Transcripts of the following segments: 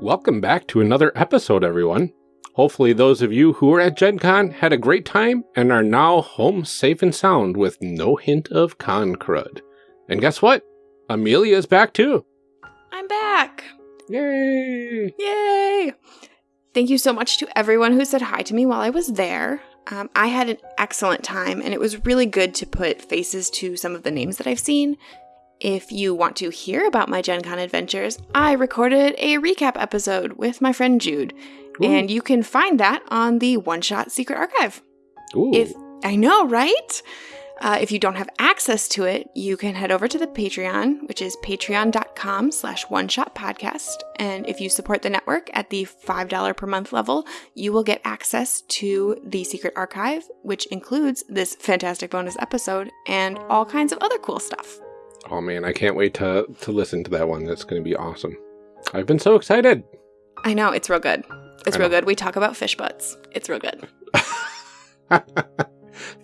Welcome back to another episode, everyone. Hopefully, those of you who were at Gen Con had a great time and are now home safe and sound with no hint of con crud. And guess what? Amelia is back too. I'm back. Yay! Yay! Thank you so much to everyone who said hi to me while I was there. Um, I had an excellent time, and it was really good to put faces to some of the names that I've seen. If you want to hear about my Gen Con adventures, I recorded a recap episode with my friend Jude, Ooh. and you can find that on the One Shot Secret Archive. Ooh. If I know, right? Uh, if you don't have access to it, you can head over to the Patreon, which is patreon.com slash one shot podcast. And if you support the network at the $5 per month level, you will get access to the secret archive, which includes this fantastic bonus episode and all kinds of other cool stuff. Oh man, I can't wait to, to listen to that one. That's going to be awesome. I've been so excited. I know, it's real good. It's real good. We talk about fish butts. It's real good.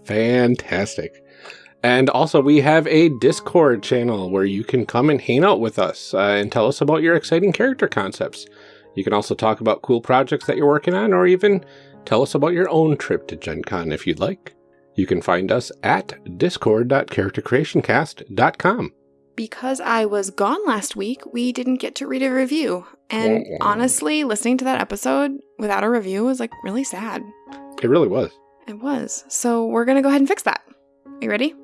Fantastic. And also, we have a Discord channel where you can come and hang out with us uh, and tell us about your exciting character concepts. You can also talk about cool projects that you're working on, or even tell us about your own trip to Gen Con if you'd like. You can find us at discord.charactercreationcast.com. Because I was gone last week, we didn't get to read a review. And wah. honestly, listening to that episode without a review was like really sad. It really was. It was. So we're going to go ahead and fix that. Are you ready?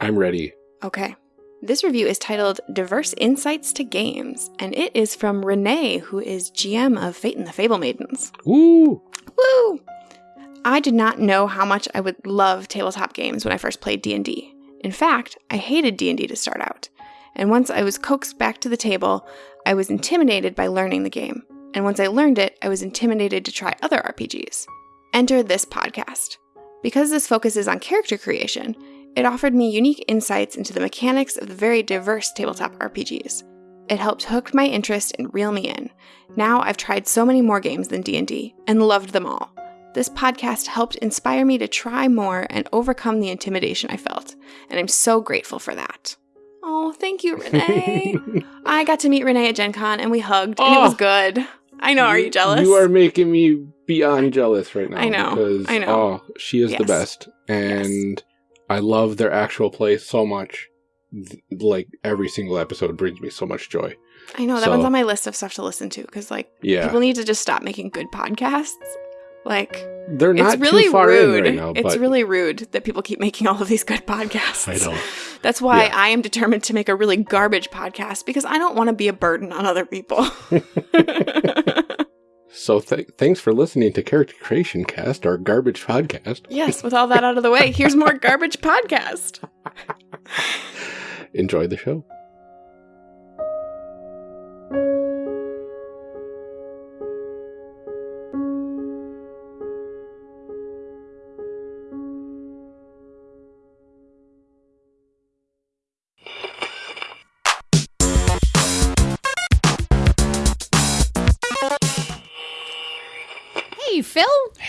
I'm ready. Okay. This review is titled Diverse Insights to Games, and it is from Renee, who is GM of Fate and the Fable Maidens. Woo! Woo! I did not know how much I would love tabletop games when I first played D&D. In fact, I hated D&D to start out. And once I was coaxed back to the table, I was intimidated by learning the game. And once I learned it, I was intimidated to try other RPGs. Enter this podcast. Because this focuses on character creation, it offered me unique insights into the mechanics of the very diverse tabletop RPGs. It helped hook my interest and reel me in. Now I've tried so many more games than D&D and loved them all. This podcast helped inspire me to try more and overcome the intimidation I felt, and I'm so grateful for that. Oh, thank you, Renee. I got to meet Renee at Gen Con and we hugged, and it was Oh. good. I know, are you jealous? You are making me beyond jealous right now. I know, Because, I know. Oh, she is the best. And I love their actual play so much. Like, every single episode brings me so much joy. I know, that So- one's on my list of stuff to listen to because, like, Yeah. people need to just stop making good podcasts. Like, They're not it's really too far rude. in right now. it's really rude that people keep making all of these good podcasts. I know. That's why Yeah. I am determined to make a really garbage podcast because I don't want to be a burden on other people. So th- thanks for listening to Character Creation Cast, our garbage podcast. yes, with all that out of the way, here's more garbage podcast. Enjoy the show.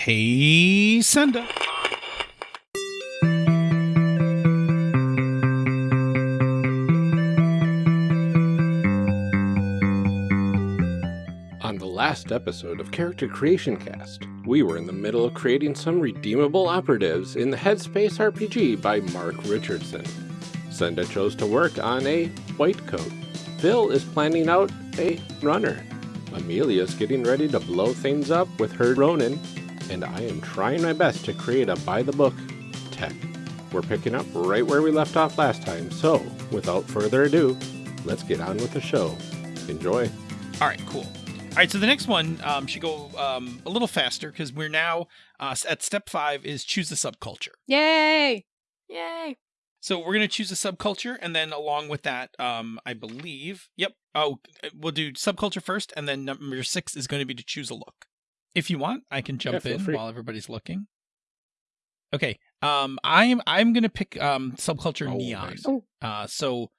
Hey, Senda. On the last episode of Character Creation Cast, we were in the middle of creating some redeemable operatives in the Headspace RPG by Mark Richardson. Senda chose to work on a white coat. Phil is planning out a runner. Amelia's getting ready to blow things up with her Ronin, and I am trying my best to create a by the book tech. We're picking up right where we left off last time, so without further ado, let's get on with the show. Enjoy. All right, cool. All right, so the next one um, should go um, a little faster because we're now uh, at step five is choose the subculture. Yay. Yay. So we're gonna choose a subculture, and then along with that, um, I believe, yep. Oh, we'll do subculture first, and then number six is going to be to choose a look. If you want, I can jump feel in free. while everybody's looking. Okay, um, I'm I'm gonna pick um subculture Oh, neon. nice. Oh. Uh, so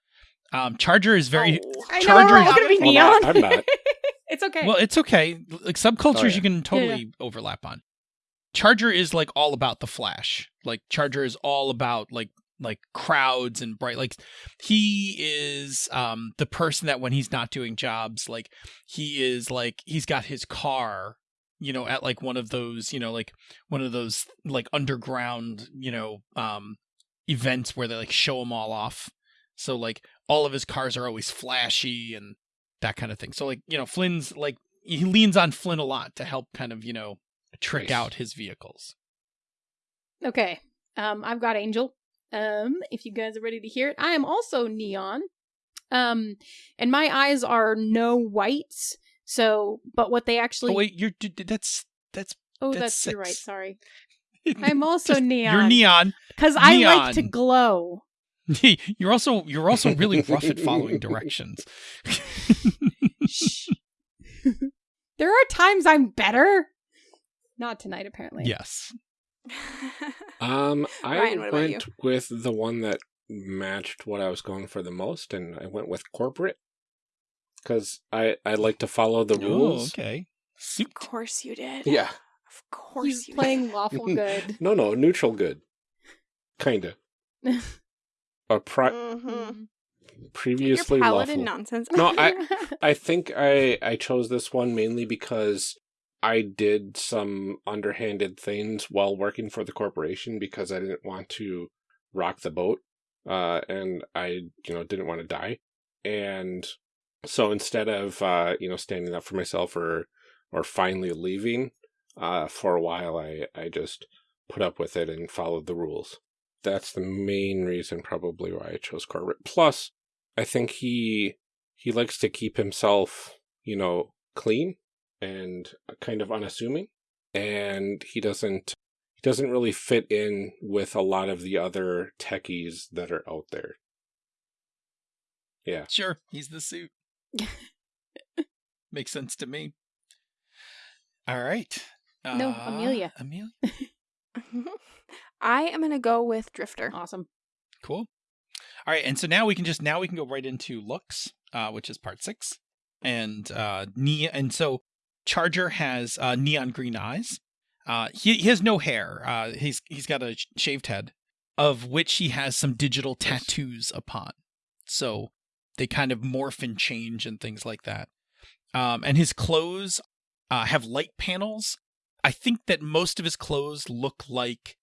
um, Charger is very Oh. I know. Charger It's is- going to be Well, neon. not- I'm not. it's okay. Well, it's okay. Like subcultures, Oh, yeah. you can Yeah, totally overlap on. Charger is like all about the flash. Like Charger is all about like like crowds and bright like he is um the person that when he's not doing jobs like he is like he's got his car you know at like one of those you know like one of those like underground you know um events where they like show them all off so like all of his cars are always flashy and that kind of thing so like you know flynn's like he leans on flynn a lot to help kind of you know trick Nice. out his vehicles Okay. Um, I've got Angel. Um, if you guys are ready to hear it, I am also neon. Um, and my eyes are no whites. So, but what they actually oh wait you're d- d- that's that's oh, that's that's, you're right. Sorry, I'm also Just- neon. you're neon because I like to glow. you're also you're also really rough at following directions. Shh. there are times I'm better. Not tonight, apparently. yes. Um, I Ryan, what about you? went with the one that matched what I was going for the most, and I went with corporate because I I like to follow the Oh, rules. okay. Suit. of course you did. Yeah, Of course He's you playing lawful good. no, no, neutral good, kinda. A pri- did. hmm previously Your lawful. nonsense. No, I I think I I chose this one mainly because I did some underhanded things while working for the corporation because I didn't want to rock the boat, uh, and I you know didn't want to die, and so instead of uh, you know standing up for myself or or finally leaving, uh, for a while I I just put up with it and followed the rules. That's the main reason probably why I chose corporate. Plus, I think he he likes to keep himself, you know, clean and kind of unassuming, and he doesn't he doesn't really fit in with a lot of the other techies that are out there. Yeah. Sure, he's the suit. Makes sense to me. All right. No, Uh, Amelia. Amelia. I am gonna go with Drifter. awesome. Cool. All right, and so now we can just now we can go right into looks, uh, which is part six, and uh, ne- and so Charger has uh, neon green eyes. Uh, he he has no hair. Uh, he's he's got a sh- shaved head, of which he has some digital tattoos upon. So they kind of morph and change and things like that. Um, and his clothes uh, have light panels. I think that most of his clothes look like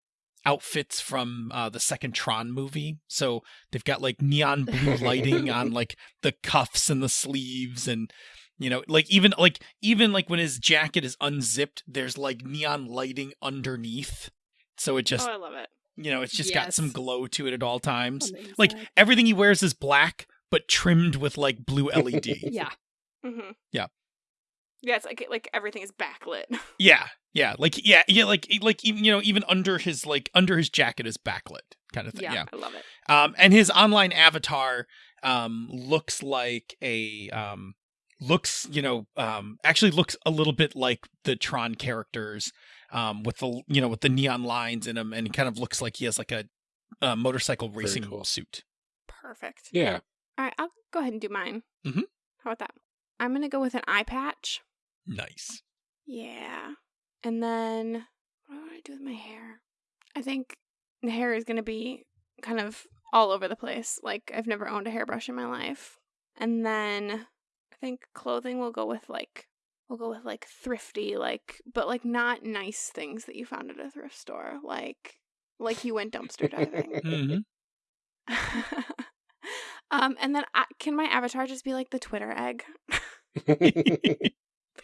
outfits from uh, the second Tron movie. So they've got like neon blue lighting on like the cuffs and the sleeves and you know like even like even like when his jacket is unzipped there's like neon lighting underneath. So it just oh, I love it. you know it's just got some glow to it at all times. Like everything he wears is black but trimmed with like blue LED. yeah. hmm Yeah. Yeah, it's like like everything is backlit. Yeah, yeah, like yeah, yeah, like like even you know even under his like under his jacket is backlit kind of thing. Yeah. Yeah, I love it. um, and his online avatar um looks like a um looks you know um actually looks a little bit like the Tron characters um with the you know with the neon lines in him and he kind of looks like he has like a, a motorcycle racing cool. suit. Perfect. Yeah. All right, I'll go ahead and do mine. Mhm. How about that? I'm gonna go with an eye patch. Nice. Yeah. And then what do I want to do with my hair? I think the hair is going to be kind of all over the place. Like I've never owned a hairbrush in my life. And then I think clothing will go with like we'll go with like thrifty like but like not nice things that you found at a thrift store like like you went dumpster diving. hmm um and then I, can my avatar just be like the Twitter egg?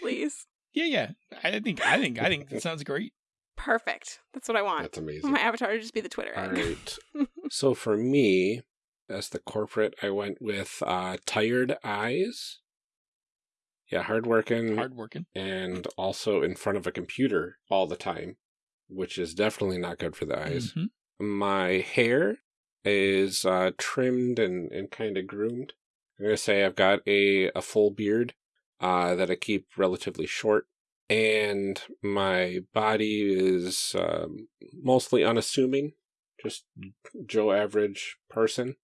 Please. yeah, yeah. I think I think I think that sounds great. Perfect. That's what I want. That's amazing. My avatar to just be the Twitter All egg. right. so for me, as the corporate, I went with uh, tired eyes. Yeah, hardworking Hardworking. and also in front of a computer all the time, which is definitely not good for the eyes. Mhm. My hair is uh, trimmed and, and kind of groomed. I'm gonna say I've got a, a full beard uh, that I keep relatively short, and my body is um, mostly unassuming, just Joe average person.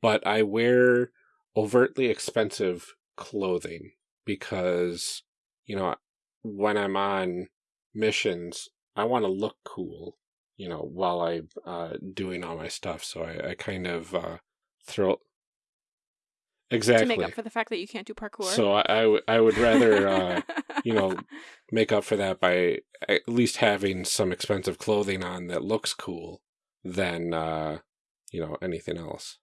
But I wear overtly expensive clothing because you know when I'm on missions, I want to look cool. You know, while I'm uh, doing all my stuff. So I, I kind of uh, throw exactly To make up for the fact that you can't do parkour. So I, I, w- I would rather, uh, you know, make up for that by at least having some expensive clothing on that looks cool than, uh, you know, anything else.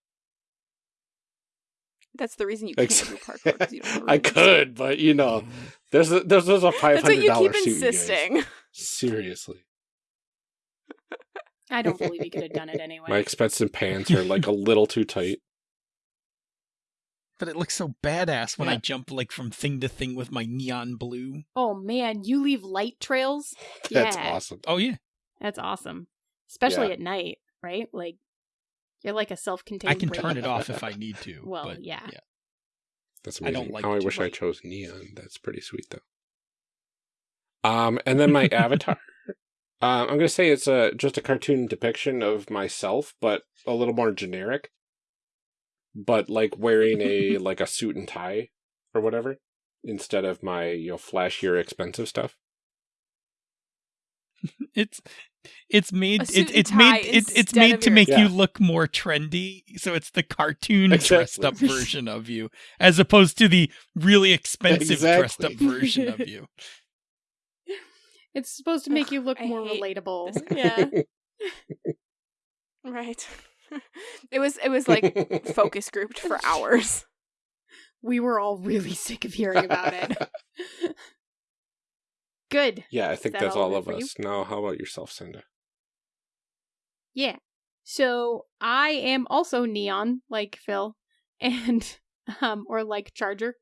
That's the reason you can't do parkour. you I could, but you know, there's a, there's, there's a five That's what you keep suit. insisting. Seriously, I don't believe he could have done it anyway. my expensive pants are like a little too tight. But it looks so badass when I jump like from thing to thing with my neon blue. oh man, you leave light trails. That's yeah, awesome. Oh yeah, That's awesome, especially Yeah. at night, right? Like you're like a self-contained. I can ray. turn it off if I need to. Well, but, yeah. That's I amazing. don't like How I to wish I chose neon. That's pretty sweet though. Um, and then my avatar. Um, I'm gonna say it's a just a cartoon depiction of myself, but a little more generic. But like wearing a like a suit and tie or whatever instead of my you know flashier expensive stuff. It's it's made A it, it's made it, it's made to make Yeah. you look more trendy. So it's the cartoon dressed up version of you, as opposed to the really expensive dressed up version of you. It's supposed to make Ugh, you look I more relatable. this. Yeah. Right. it was it was like focus grouped for hours. we were all really sick of hearing about it. Good. yeah, I think that that's all all of of it for you? us. Now, how about yourself, Cinda? Yeah. So I am also neon, like Phil, and um, or like Charger,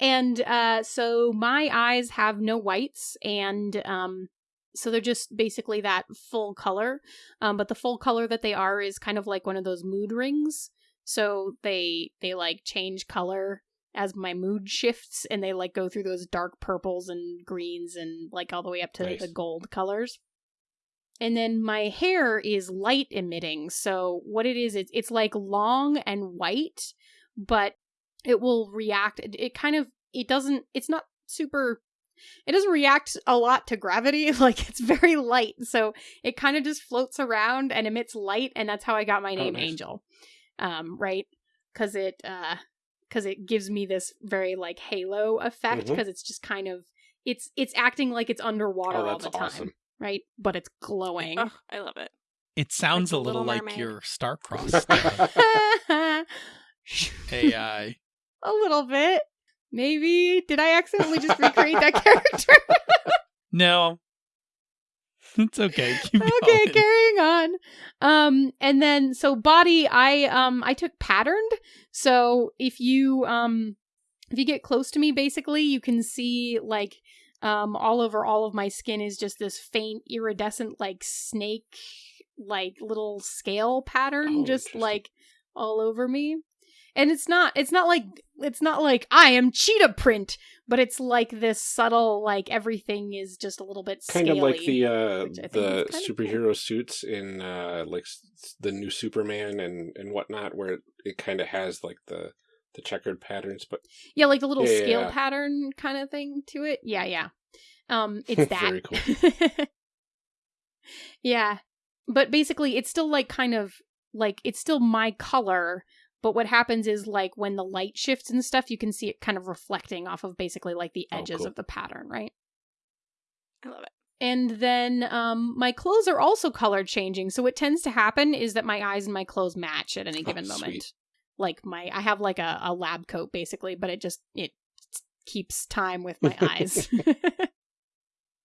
and uh, so my eyes have no whites, and um, so they're just basically that full color. Um, but the full color that they are is kind of like one of those mood rings. So they they like change color as my mood shifts, and they like go through those dark purples and greens and like all the way up to Nice. the gold colors. And then my hair is light emitting. So what it is, it's it's like long and white, but it will react. It, it kind of it doesn't. It's not super. It doesn't react a lot to gravity. Like it's very light, so it kind of just floats around and emits light, and that's how I got my Oh, name nice. Angel. Um, right? Because it uh, because it gives me this very like halo effect. Because it's just kind of it's it's acting like it's underwater Oh, all the time awesome. right? But it's glowing. Oh, I love it. It sounds the a little Little like your star-crossed uh, a little bit. Maybe. Did I accidentally just recreate that character? No, it's okay. Keep okay, going. carrying on. Um, and then so body, I um I took patterned. So if you um if you get close to me, basically, you can see like um all over all of my skin is just this faint iridescent like snake like little scale pattern Oh, just like all over me. And it's not it's not like it's not like I am cheetah print, but it's like this subtle like everything is just a little bit kind of like the uh which I think the of cool. superhero suits in uh like the new superman and and whatnot where it, it kind of has like the the checkered patterns but Yeah, like the little Yeah, scale yeah. pattern kind of thing to it. Yeah, yeah. Um, it's that. Very cool. yeah, but basically, it's still like kind of like it's still my color. But what happens is like when the light shifts and stuff, you can see it kind of reflecting off of basically like the Oh, edges cool. of the pattern, right? I love it. And then um, my clothes are also color changing. So what tends to happen is that my eyes and my clothes match at any Oh, given moment. sweet. Like my, I have like a, a lab coat basically, but it just it keeps time with my eyes.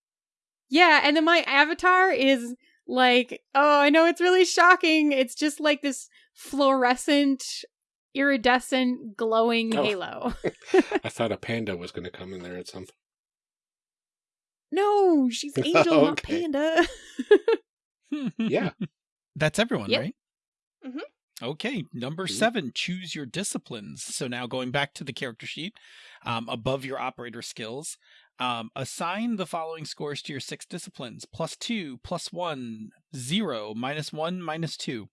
yeah, and then my avatar is like, oh, I know it's really shocking. It's just like this fluorescent, iridescent, glowing Oh. halo. i thought a panda was going to come in there at some point no, she's angel, not panda. yeah That's everyone, Yep. right? Mhm. Okay, number Mhm. seven, choose your disciplines. So now going back to the character sheet, um, above your operator skills, um, assign the following scores to your six disciplines plus two, plus one, zero, minus one, minus two.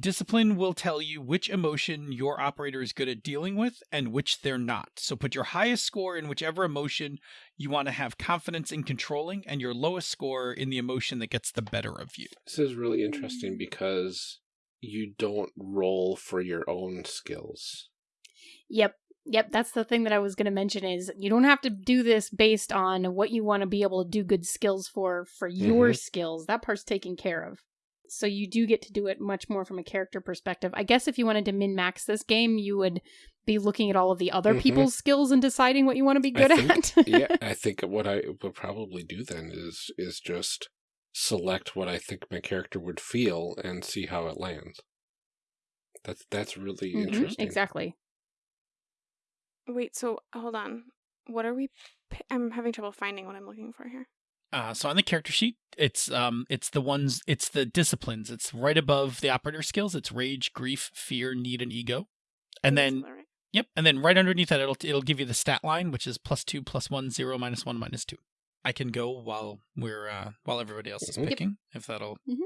Discipline will tell you which emotion your operator is good at dealing with and which they're not. So put your highest score in whichever emotion you want to have confidence in controlling, and your lowest score in the emotion that gets the better of you. This is really interesting because you don't roll for your own skills. Yep. Yep, that's the thing that I was going to mention is you don't have to do this based on what you want to be able to do good skills for for your Mhm. skills. That part's taken care of. So you do get to do it much more from a character perspective. I guess if you wanted to min max this game, you would be looking at all of the other Mhm. people's skills and deciding what you want to be good think- at. yeah, I think what I would probably do then is is just select what I think my character would feel and see how it lands. That's that's really Mhm, interesting. Exactly. Wait, so hold on. What are we? p- I'm having trouble finding what I'm looking for here. Uh, so on the character sheet, it's um, it's the ones, it's the disciplines. It's right above the operator skills. It's rage, grief, fear, need, and ego. And then right? Yep, and then right underneath that, it'll it'll give you the stat line, which is plus two, plus one, zero, minus one, minus two. I can go while we're uh, while everybody else is Mhm. Yep. picking, if that'll. Mhm.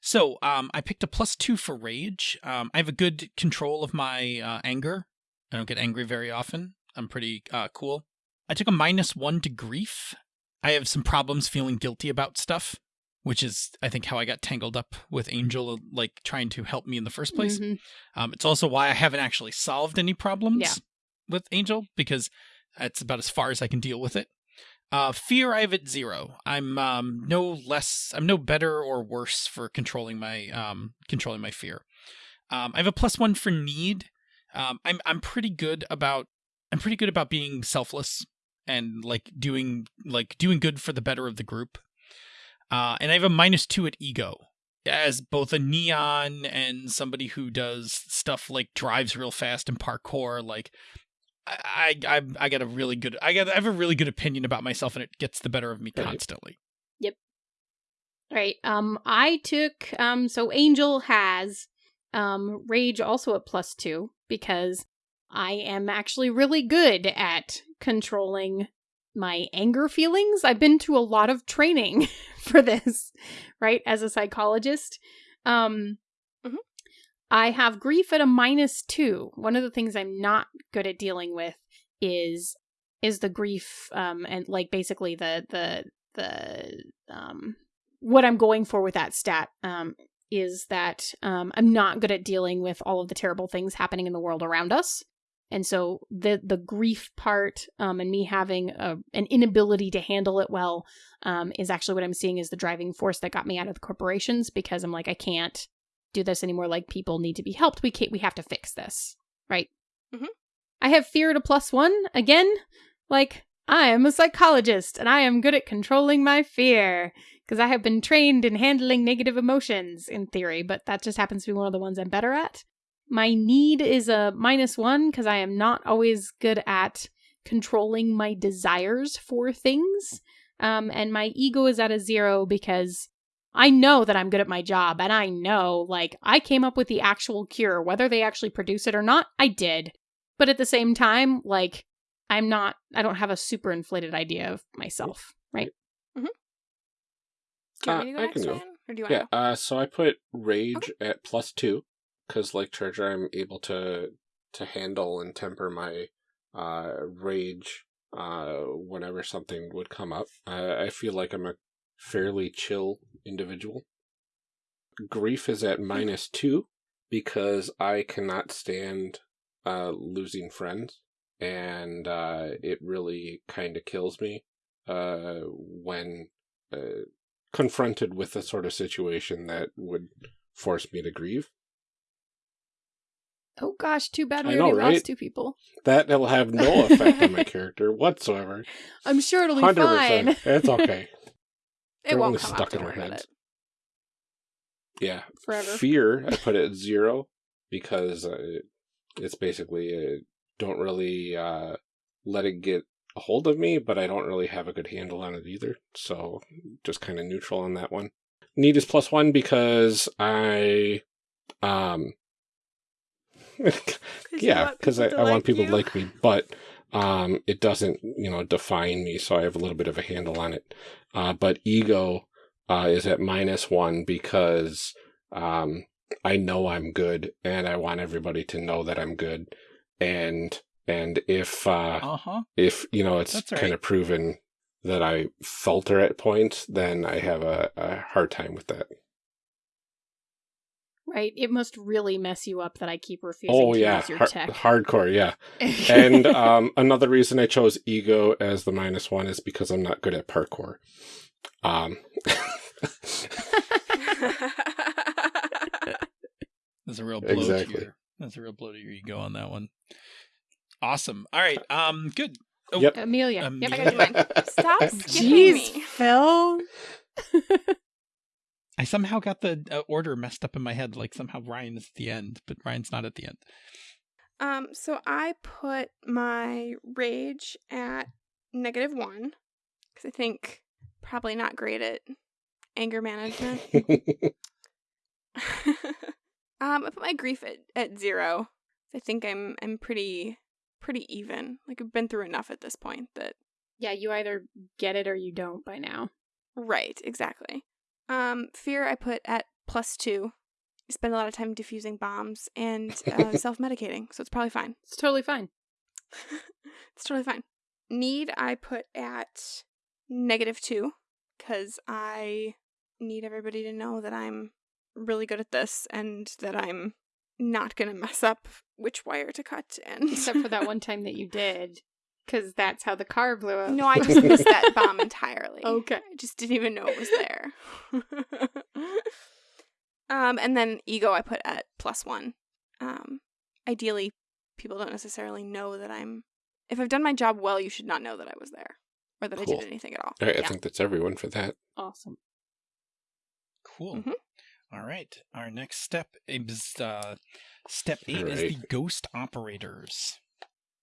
So, um, I picked a plus two for rage. Um, I have a good control of my uh, anger. I don't get angry very often. I'm pretty uh, cool. I took a minus one to grief. I have some problems feeling guilty about stuff, which is I think how I got tangled up with Angel, like trying to help me in the first place. Mhm. Um, it's also why I haven't actually solved any problems Yeah. with Angel because that's about as far as I can deal with it. Uh, fear I have at zero. I'm um, no less. I'm no better or worse for controlling my um, controlling my fear. Um, I have a plus one for need. Um, I'm I'm pretty good about I'm pretty good about being selfless and like doing like doing good for the better of the group. Uh, and I have a minus two at ego as both a neon and somebody who does stuff like drives real fast and parkour. Like I I I, I got a really good I got I have a really good opinion about myself and it gets the better of me constantly. Yep. Right. Um I took um so Angel has um rage also at plus 2 because I am actually really good at controlling my anger feelings. I've been to a lot of training for this, right? As a psychologist. Um Mhm. I have grief at a minus 2. One of the things I'm not good at dealing with is is the grief um and like basically the the the um what I'm going for with that stat um, is that um, I'm not good at dealing with all of the terrible things happening in the world around us, and so the the grief part um, and me having a, an inability to handle it well um, is actually what I'm seeing is the driving force that got me out of the corporations because I'm like I can't do this anymore. Like people need to be helped. We can't. We have to fix this, right? Mhm. I have fear at a plus one again. Like I am a psychologist and I am good at controlling my fear because I have been trained in handling negative emotions in theory, but that just happens to be one of the ones I'm better at. My need is a minus one because I am not always good at controlling my desires for things. Um, and my ego is at a zero because I know that I'm good at my job and I know, like, I came up with the actual cure. Whether they actually produce it or not, I did. But at the same time, like, I'm not, I don't have a super inflated idea of myself, right? Do you want Uh, me to go I next, can go. Ryan? Or do you want Yeah, to uh, so I put rage at plus two because, like Charger, I'm able to to handle and temper my uh, rage uh, whenever something would come up. I, I feel like I'm a fairly chill individual. Grief is at minus two because I cannot stand uh, losing friends, and uh, it really kind of kills me uh, when. Uh, confronted with a sort of situation that would force me to grieve. Oh gosh, too bad we know, already right? lost two people. That will have no effect on my character whatsoever. I'm sure it'll be 100%. fine. It's okay. It won't come stuck in our heads. Yeah. Forever. Fear, I put it at zero because uh, it's basically uh, don't really uh, let it get a hold of me, but I don't really have a good handle on it either. So just kind of neutral on that one. Need is plus one because I, um, yeah, because I, I want people to like me, but um, it doesn't, you know, define me. So I have a little bit of a handle on it. Uh, but ego uh, is at minus one because um, I know I'm good, and I want everybody to know that I'm good. And and if uh, Uh huh. if you know it's That's kind of proven that I falter at points, then I have a, a hard time with that. Right? It must really mess you up that I keep refusing Oh to yeah, use your har- tech. hardcore, yeah. And um, another reason I chose ego as the minus one is because I'm not good at parkour. Um, That's a real blow to Exactly. your. That's a real blow to your ego on that one. Awesome. All right. Um. Good. Oh, Yep. Amelia. Um, Yep. I gotta do. Stop skipping Jeez, me. Phil. I somehow got the uh, order messed up in my head. Like somehow Ryan is at the end, but Ryan's not at the end. Um, so I put my rage at negative one because I think probably not great at anger management. um, I put my grief at, at zero. I think I'm I'm pretty pretty even. Like I've been through enough at this point that Yeah, you either get it or you don't by now. right exactly. Um, fear I put at plus two. I spend a lot of time diffusing bombs and uh, self medicating, so it's probably fine. It's totally fine. it's totally fine. Need I put at negative two because I need everybody to know that I'm really good at this and that I'm not gonna mess up which wire to cut and Except for that one time that you did, because that's how the car blew up. No, I just missed that bomb entirely. Okay. I just didn't even know it was there. um, and then ego I put at plus one. Um, ideally, people don't necessarily know that I'm. If I've done my job well, you should not know that I was there or that I did anything at all. All right, I think that's everyone for that. Awesome. Cool. Mhm. All right. Our next step is uh, step eight All is the ghost operators.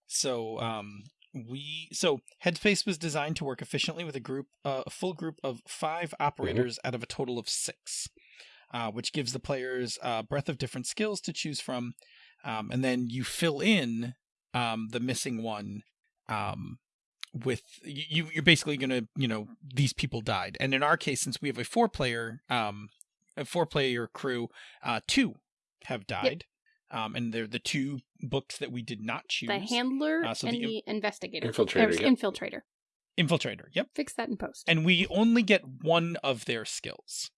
So um, we so Headspace was designed to work efficiently with a group, uh, a full group of five operators out of a total of six, uh, which gives the players a breadth of different skills to choose from, um, and then you fill in um, the missing one. Um, with you, you're basically gonna, you know, these people died, and in our case, since we have a four-player, um, a four-player crew, uh, two have died, um, and they're the two books that we did not choose. The handler Uh, so and the the, investigator. Infiltrator, Or yep. Infiltrator. Infiltrator. Yep. Fix that in post. and we only get one of their skills.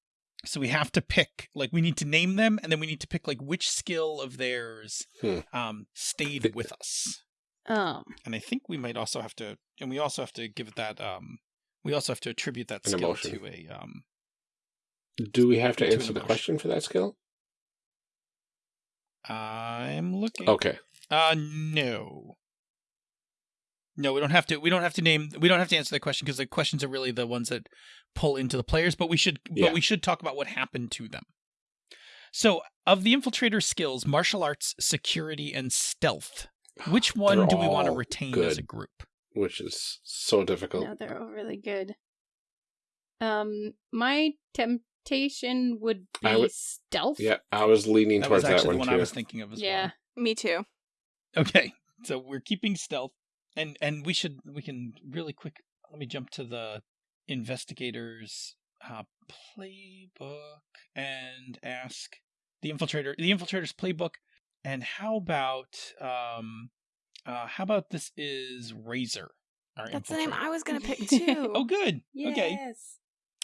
So we have to pick, like, we need to name them, and then we need to pick, like, which skill of theirs Hmm. um, stayed Th- with us. Um, And I think we might also have to, and we also have to give that, um, we also have to attribute that An skill emotion. to a, um, Do we have to To answer the question for that skill? I'm looking. Okay. Uh, no. No, we don't have to. We don't have to name. We don't have to answer the question because the questions are really the ones that pull into the players. But we should. Yeah. But we should talk about what happened to them. So, of the infiltrator skills, martial arts, security, and stealth, which one They're do we want to retain good. as a group? Which is so difficult. no, they're all really good. Um, my temptation would be would- stealth. Yeah, I was leaning That was towards that actually one the one too. I was thinking of as Yeah. Me too. Okay, so we're keeping stealth, and and we should we can really quick. Let me jump to the investigators uh, playbook and ask the infiltrator the infiltrator's playbook. And how about um, uh, how about this is Razor? Our That's the name. I was gonna pick too. Oh, good. Okay. Yes.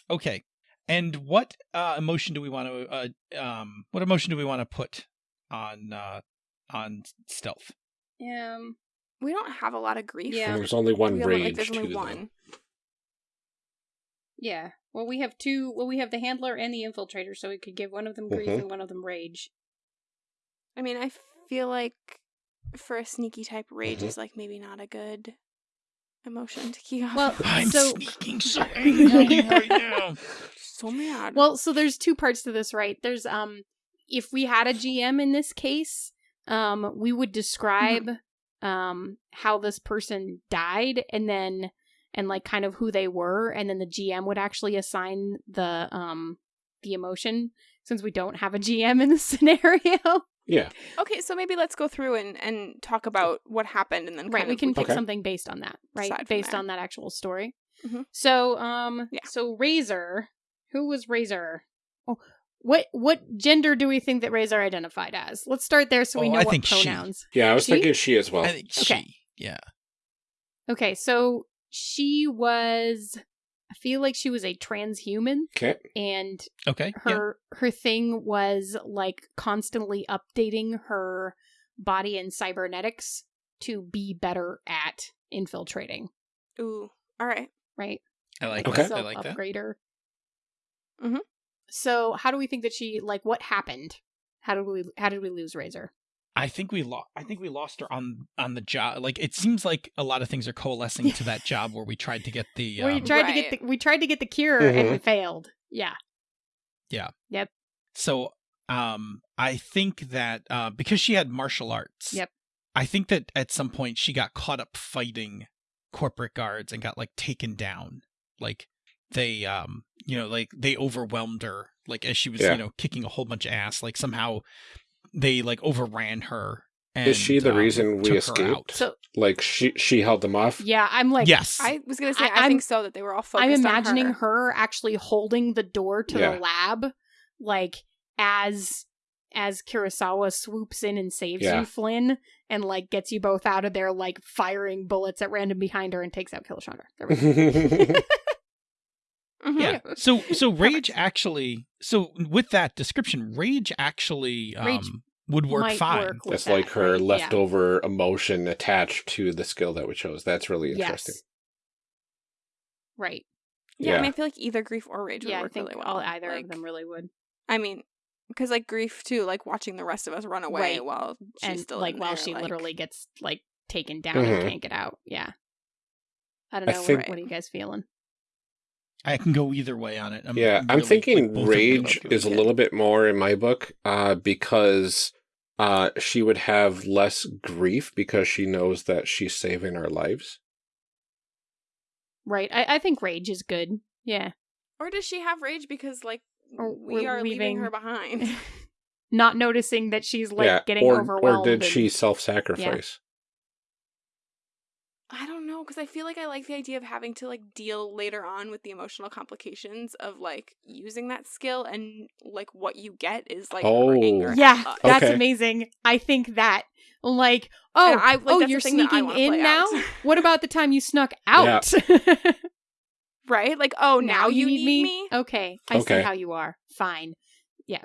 Okay. And what uh, emotion do we want to uh, um what emotion do we want to put on uh on stealth? Um. we don't have a lot of grief. Yeah. And there's only one We only- rage like there's too. only though. one. Yeah. Well, we have two. Well, we have the handler and the infiltrator, so we could give one of them grief Mhm. and one of them rage. I mean, I feel like for a sneaky type, rage Mhm. is like maybe not a good emotion to key off. Well, I'm So- sneaking so angry right now. so mad. Well, so there's two parts to this, right? There's um, if we had a GM in this case, um, we would describe um how this person died, and then and like kind of who they were, and then the GM would actually assign the um the emotion since we don't have a GM in this scenario. Yeah. okay, so maybe let's go through and and talk about what happened, and then right kind we of can pick Okay. something based on that right based there. on that actual story Mhm. so um Yeah. so razor who was razor oh What what gender do we think that Razor identified as? Let's start there so we Oh, know I what think she. pronouns. Yeah, I was She? thinking she as well. I think Okay. she. Yeah. Okay, so she was I feel like she was a transhuman Okay. and Okay. yeah. her her thing was like constantly updating her body and cybernetics to be better at infiltrating, Ooh. All right. right? I like Okay. that. I like that. Self-upgrader. Mhm. So, how do we think that she like what happened? How did we how did we lose Razor? I think we lost. I think we lost her on on the job. Like it seems like a lot of things are coalescing to that job where we tried to get the. we Um, tried to get the we tried to get the cure and we Mhm. failed. Yeah. Yeah. Yep. So um, I think that uh, because she had martial arts. Yep. I think that at some point she got caught up fighting corporate guards and got like taken down. Like they um you know like they overwhelmed her like as she was Yeah. you know kicking a whole bunch of ass like somehow they like overran her and, Is she the um, reason we escaped? So Like she she held them off. yeah, I'm like yes I was gonna say I- I, think so that they were all focused. I'm on imagining her. her. actually holding the door to Yeah. the lab, like as as Kurosawa swoops in and saves Yeah. you, Flynn, and like gets you both out of there, like firing bullets at random behind her and takes out Killshonda. There we go. Mhm. yeah so so rage actually so with that description rage actually um Rage would work fine work That's that, like her right? Yeah. leftover emotion attached to the skill that we chose. That's really interesting. Yes. Right. Yeah, I mean, I feel like either grief or rage would Yeah, I work think really well. all either Like, of them really would. I mean, because like grief too, like watching the rest of us run away Right. while she's and still like in while there, she like- literally gets like taken down Mhm. and can't get out. Yeah. I don't I know. what- what are you guys feeling? I can go either way on it I'm yeah, I'm thinking like, both of them rage are is a good. little bit more in my book, uh, because uh she would have less grief because she knows that she's saving our lives. Right. I, I think rage is good. Yeah. Or does she have rage because like Or we we're are leaving leaving- her behind? Not noticing that she's like yeah, getting or overwhelmed. or did and- she self-sacrifice? I don't know because I feel like I like the idea of having to like deal later on with the emotional complications of like using that skill and like what you get is like Oh. anger. Yeah, Uh, that's Okay. amazing. I think that. Like, oh, I- like, oh, you're thing that I sneaking in now. what about the time you snuck out? right? Like, oh, now, you need, me? Okay, I Okay. see how you are. Fine. Yeah.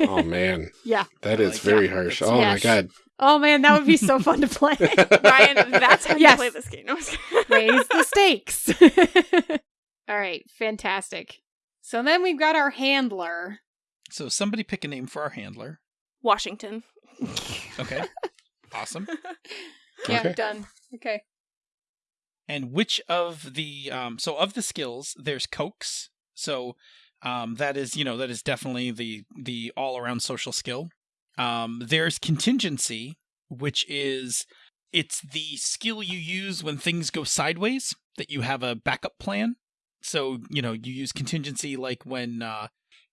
Oh man, Yeah. That is like very that. harsh. It's- Oh my god. Oh man, that would be so fun to play. Ryan, that's how Yes. you play this game. No, I'm just kidding. Raise the stakes. All right, fantastic. So then we've got our handler. so somebody pick a name for our handler Washington. okay awesome Yeah, Okay. done. Okay. and which of the um so of the skills there's coax so um that is you know that is definitely the the all around social skill. Um there's contingency which is it's the skill you use when things go sideways that you have a backup plan. So you know you use contingency like when uh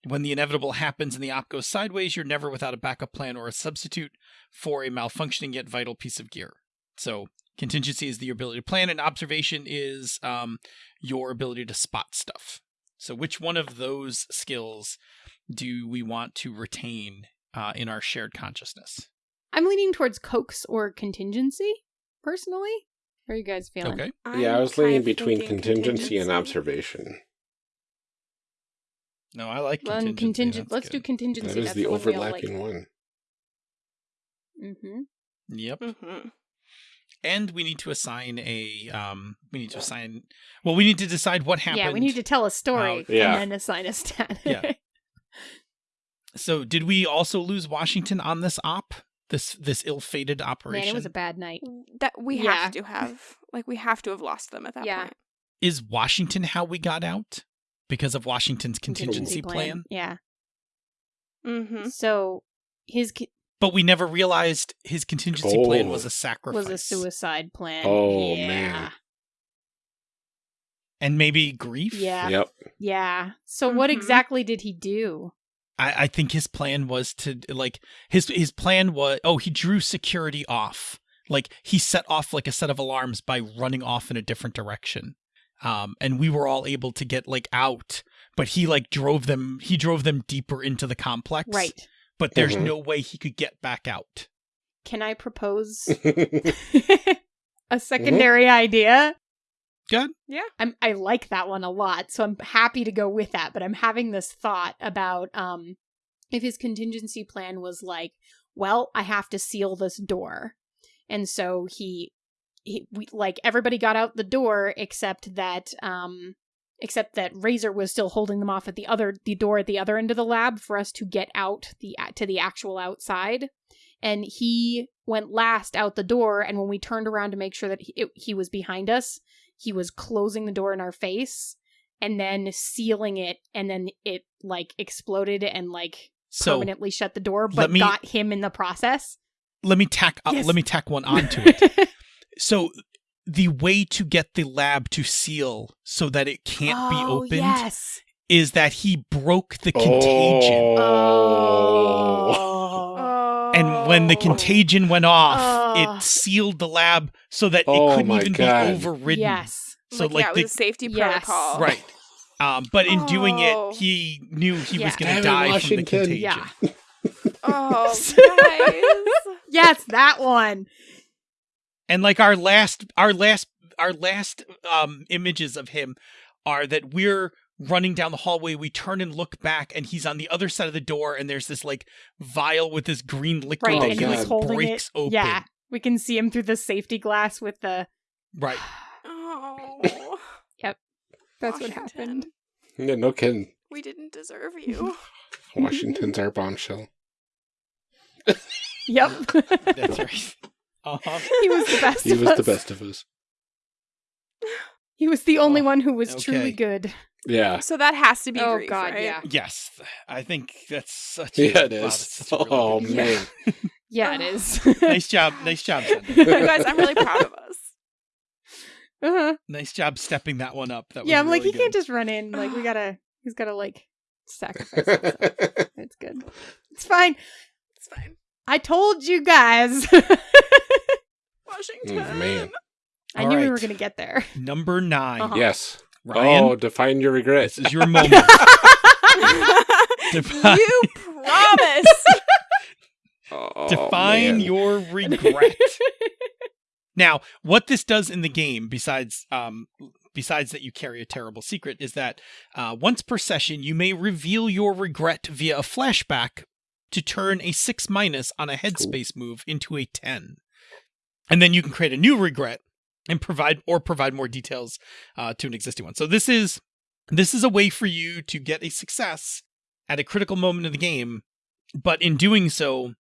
when the inevitable happens and the op goes sideways you're never without a backup plan or a substitute for a malfunctioning yet vital piece of gear. So Contingency is the ability to plan, and observation is um, your ability to spot stuff. So, which one of those skills do we want to retain uh, in our shared consciousness? I'm leaning towards coax or contingency, personally. How are you guys feeling? Okay. yeah, I was kind leaning between thinking contingency, and observation. No, I like Well, contingency. contingent. Let's do contingency. That is That's the one we all like. overlapping one. Mm-hmm. Yep. hmm And we need to assign a. Um, we need to assign. Well, we need to decide what happened. Yeah, we need to tell a story Uh, yeah. and then assign a stat. Yeah. So, did we also lose Washington on this op? This this ill-fated operation. Man, it was a bad night. That we Yeah. have to have, like, we have to have lost them at that Yeah. point. is Washington how we got out because of Washington's contingency plan? Yeah. Mm-hmm. So his ki- But we never realized his contingency plan Oh. was a sacrifice. was a suicide plan. Oh, yeah. man. and maybe grief. Yeah. Yep. Yeah. So what Mhm. exactly did he do? I, I think his plan was to like his his plan was oh he drew security off like he set off like a set of alarms by running off in a different direction um and we were all able to get like out but he like drove them. He drove them deeper into the complex. Right. But there's Mhm. no way he could get back out. Can I propose a secondary idea? Good. Yeah. I'm I like that one a lot, so I'm happy to go with that. But I'm having this thought about um if his contingency plan was like, well, I have to seal this door, and so he, he we, like everybody got out the door except that um except that Razor was still holding them off at the other the door at the other end of the lab for us to get out the to the actual outside and he went last out the door and when we turned around to make sure that he, it, he was behind us he was closing the door in our face and then sealing it and then it like exploded and like So permanently shut the door but me- got him in the process let me tack. Uh, Yes. Let me tack one onto it. So the way to get the lab to seal so that it can't be Oh, opened yes is that he broke the contagion. Oh. oh. And when the contagion went off, Oh. it sealed the lab so that Oh it couldn't even God. be overridden. yes So like, like, yeah, it the, a safety Yes. protocol. right. Um, but in doing Oh. it, he knew he Yeah. was going to it, die from the contagion. yeah Oh, guys. yes that one And like our last, our last, our last um images of him are that we're running down the hallway. We turn and look back, and he's on the other side of the door. And there's this like vial with this green liquid right Oh, that and he he was God. like holding breaks it open. yeah we can see him through the safety glass with the Right. Oh. Yep, that's what happened. yeah, no kidding. We didn't deserve you. Washington's our bombshell. Yep. That's right. Uh-huh. he was the best He of was us. the best of us. He was the only Oh, one who was okay. truly good. Yeah. so that has to be Oh, grief, God, right? yeah. Yes, I think that's such. Yeah, it wow, is. that's a really oh, good- man. Yeah, it is. nice job, nice job, You guys, I'm really proud of us. uh-huh. nice job stepping that one up. That was Yeah, I'm like, really he can't just run in. Like, we gotta, he's gotta, like, sacrifice himself. It's good. It's fine. It's fine. I told you guys. Washington. Mm, man. I All knew we were gonna get there. Number 9 Uh-huh. yes. Ryan. Oh, define your regrets. This is your moment. Define- you promise. Oh, Define man. your regret. now, what this does in the game, besides um, besides that you carry a terrible secret, is that uh, once per session you may reveal your regret via a flashback to turn a six minus on a headspace move into a ten, and then you can create a new regret and provide or provide more details uh, to an existing one. So this is this is a way for you to get a success at a critical moment of the game, but in doing so,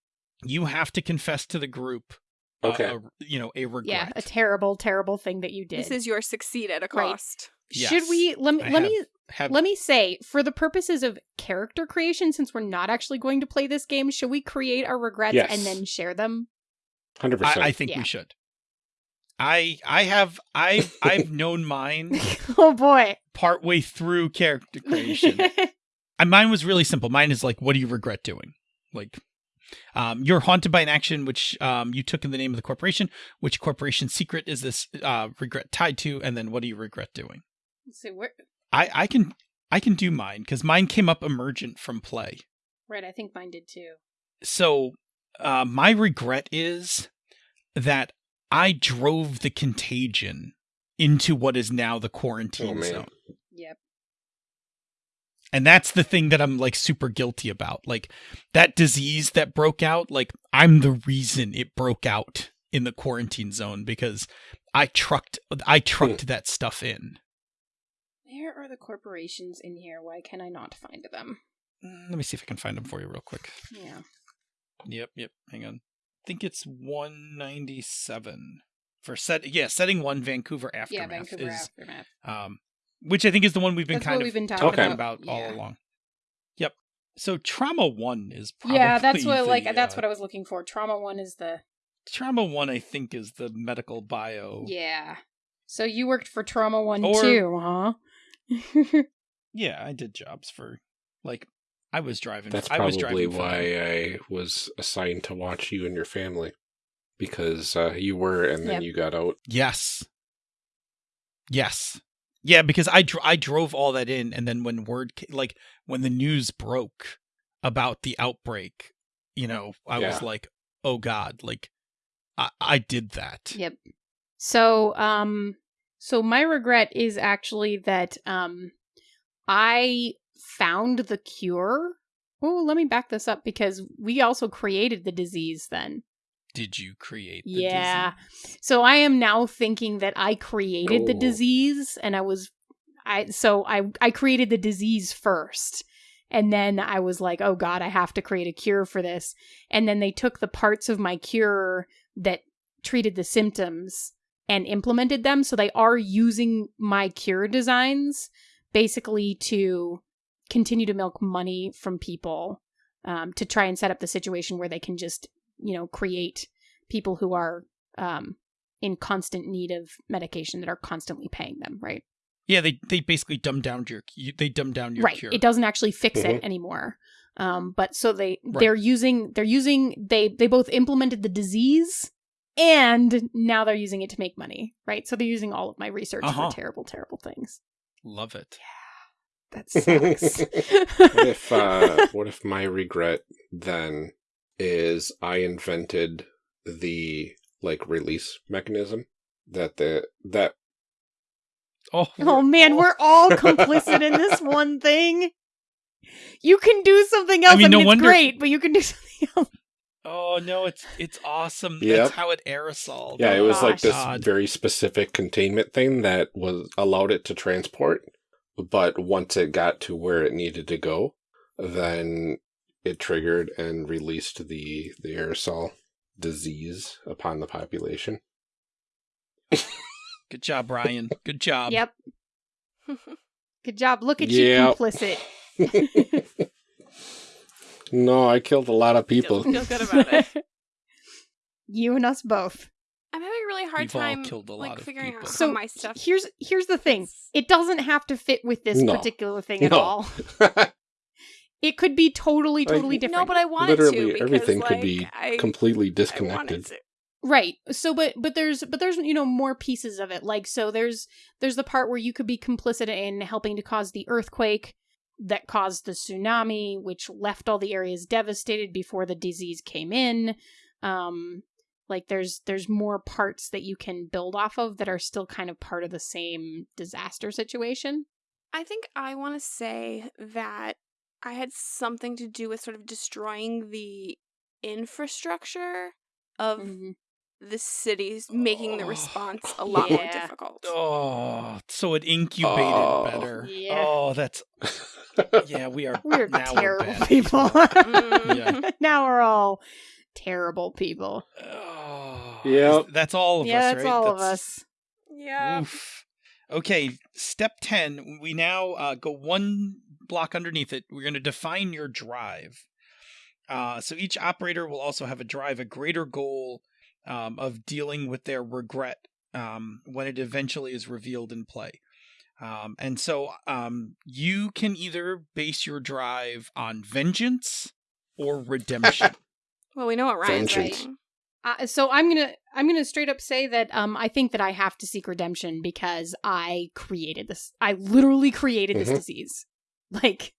you have to confess to the group, uh, Okay. a- you know, a regret. yeah, a terrible, terrible thing that you did. this is your succeed at a Right. cost. Should we let me I let have- me have let me say for the purposes of character creation since we're not actually going to play this game should we create our regrets Yes. and then share them 100%. I, I think Yeah. we should. I I have I I've known mine oh boy partway through character creation. and mine was really simple. Mine is like, what do you regret doing? Like, um, you're haunted by an action which um, you took in the name of the corporation. Which corporation secret is this uh, regret tied to? And then what do you regret doing? so we're I I can I can do mine because mine came up emergent from play. right i think mine did too So uh, my regret is that I drove the contagion into what is now the quarantine Oh, zone. yep And that's the thing that I'm like super guilty about. Like that disease that broke out, like I'm the reason it broke out in the quarantine zone because I trucked I trucked that stuff in. where are the corporations in here why can i not find them Mm, Let me see if I can find them for you real quick. yeah Yep, yep. Hang on. I think it's 197 for set. Yeah, setting one Vancouver aftermath. yeah vancouver is aftermath um, which I think is the one we've been That's kind of we've been talking talking about, about, all along. Yep. So trauma one is probably yeah that's what like the, that's uh, what i was looking for trauma one is the trauma one. I think is the medical bio. yeah so you worked for trauma one Or- too huh Yeah, I did jobs for like I was driving. That's I was probably driving why them. I was assigned to watch you and your family. Because uh, you were, and then Yep. you got out. Yes. Yes. Yeah, because I dr- I drove all that in, and then when word ca- like when the news broke about the outbreak, you know, I was like, oh god, like I I did that. Yep. So, um, so my regret is actually that um, I found the cure. Oh, let me back this up because we also created the disease then. Did you create? The Yeah. disease? So I am now thinking that I created the disease and I was I so I I created the disease first. And then I was like, "Oh god, I have to create a cure for this." And then they took the parts of my cure that treated the symptoms and implemented them, so they are using my cure designs basically to continue to milk money from people um, to try and set up the situation where they can just, you know, create people who are um, in constant need of medication that are constantly paying them, right? Yeah, they they basically dumb down your they dumb down your right. cure. It doesn't actually fix it Mhm. anymore. Um, but so they Right. they're using they're using they they both implemented the disease and now they're using it to make money, right? So they're using all of my research Uh-huh. for terrible, terrible things. Love it. That sucks. what if uh what if my regret then is I invented the like release mechanism that the that Oh, oh man, we're all complicit in this one thing. You can do something else. I mean, mean, no it's wonder- great, but you can do something else. Oh no, it's it's awesome. Yep. That's how it aerosoled. yeah, it Oh, was like this God. very specific containment thing that was allowed it to transport, but once it got to where it needed to go, then it triggered and released the the aerosol disease upon the population. Good job, Ryan. Good job. Yep. Good job. Look at Yep. you complicit. no, I killed a lot of people. Feel good about it. you and us both. I'm having a really hard We've time killed a lot like of figuring out people. how So my stuff. here's here's the thing. It doesn't have to fit with this No. particular thing at all. It could be totally, Like, totally different. No, but I wanted to. Literally Because, everything could be I, completely disconnected. to. Right. So but but there's but there's you know more pieces of it. Like so there's there's the part where you could be complicit in helping to cause the earthquake that caused the tsunami which left all the areas devastated before the disease came in. Um like there's there's more parts that you can build off of that are still kind of part of the same disaster situation. I think I want to say that I had something to do with sort of destroying the infrastructure of Mhm. the cities, making the response a lot more difficult. Oh, so it incubated Oh. better. Yeah. Oh, that's yeah. We are We're now terrible bad people. Mhm. now we're all terrible people. Oh, Yep. that's all of yeah, us. that's right? all of us. Yeah. Oof. Okay, step 10. We now uh, go one block underneath it. We're going to define your drive. Uh, so each operator will also have a drive, a greater goal um, of dealing with their regret um, when it eventually is revealed in play. Um, and so um, you can either base your drive on vengeance or redemption. Well, we know what Ryan's writing. Uh, so I'm gonna I'm gonna straight up say that um I think that I have to seek redemption because I created this. I literally created this Mhm. disease. Like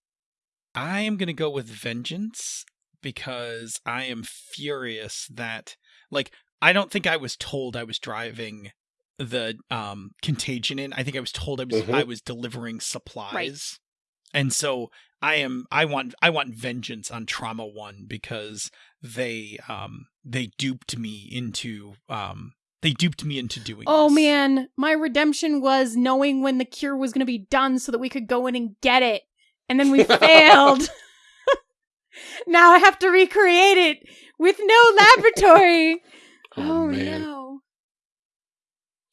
I am going to go with vengeance because I am furious that like I don't think I was told I was driving the um contagion in. I think I was told I was Mhm. I was delivering supplies. And so I am I want I want vengeance on Trauma 1 because they um they duped me into um they duped me into doing oh this. man, my redemption was knowing when the cure was gonna be done so that we could go in and get it, and then we failed. now I have to recreate it with no laboratory. Oh, oh man. no!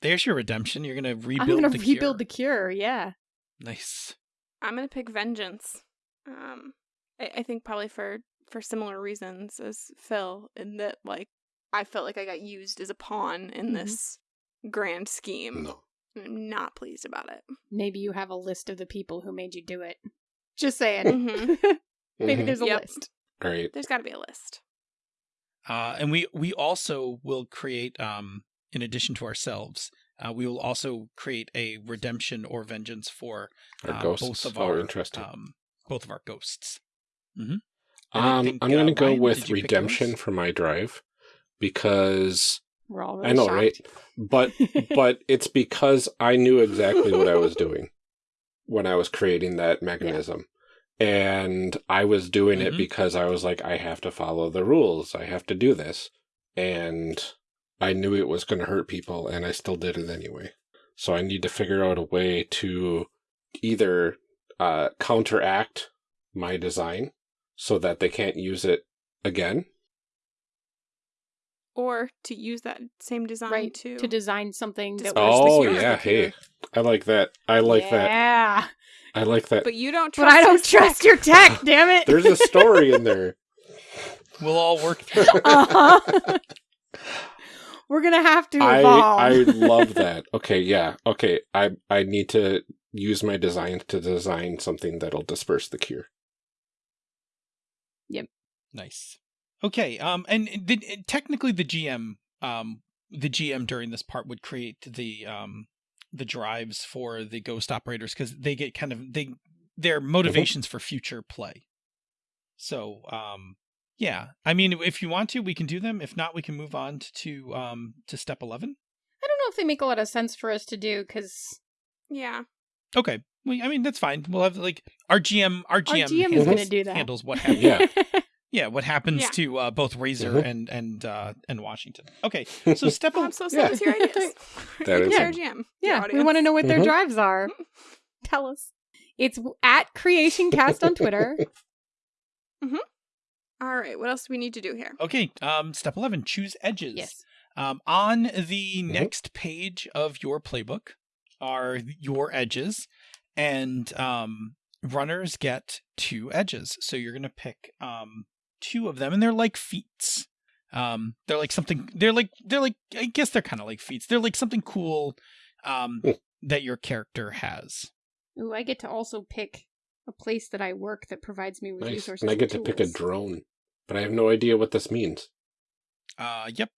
There's your redemption. You're going to rebuild I'm gonna the rebuild cure. the cure. Yeah. Nice. I'm gonna pick vengeance. Um, I, I think probably for for similar reasons as Phil, in that like I felt like I got used as a pawn in Mhm. this grand scheme. No. I'm not pleased about it. Maybe you have a list of the people who made you do it. Just saying. Mhm. Maybe Mhm. there's a Yep. list. Great. There's got to be a list. Uh, and we we also will create, um, in addition to ourselves, Uh, we will also create a redemption or vengeance for Our uh, ghosts. both of oh, our interesting. um, both of our ghosts. hmm I um, think, I'm gonna uh, go Ryan, with did you pick redemption for my drive because We're all really I know, shocked. right? But but it's because I knew exactly what I was doing when I was creating that mechanism. And I was doing it Mhm. because I was like, I have to follow the rules. I have to do this. And I knew it was going to hurt people, and I still did it anyway. So I need to figure out a way to either uh, counteract my design so that they can't use it again. Or to use that same design right to to design something that Disperse was Oh, yeah. Hey, I like that. I like that. yeah. I like that. But you don't But trust I don't trust tech. your tech, damn it. There's a story in there. We'll all work through. uh-huh. We're gonna have to I evolve. I love that. Okay, yeah. Okay, I I need to use my design to design something that'll disperse the cure. Yep. Nice. Okay. Um, and the, technically, the GM, um, the GM during this part would create the um the drives for the ghost operators because they get kind of they their motivations for future play. So, um, yeah. I mean, if you want to, we can do them. If not, we can move on to um to step eleven. I don't know if they make a lot of sense for us to do because Yeah. Okay. Well, I mean, that's fine. We'll have like our GM. Our our GM, GM is gonna do that. handles what happens. Yeah. Yeah, what happens Yeah. to uh, both Razor Mhm. and and uh, and Washington. Okay, so step Oh, I'm so Yeah. sad with your ideas. That You is can a- share GM. Yeah, we want to know what their Mhm. drives are. Tell us. It's at Creation Cast on Twitter. All right, what else do we need to do here? Okay, um, step 11, choose edges. Yes. Um, on the Mhm. next page of your playbook are your edges, and um, runners get two edges. So you're going to pick um, two of them, and they're like feats. Um, they're like something, they're like, they're like, I guess they're kind of like feats. They're like something cool um, Hmm. that your character has. Ooh, I get to also pick a place that I work that provides me with nice. resources. And I get and to pick a drone, but I have no idea what this means. Uh, yep.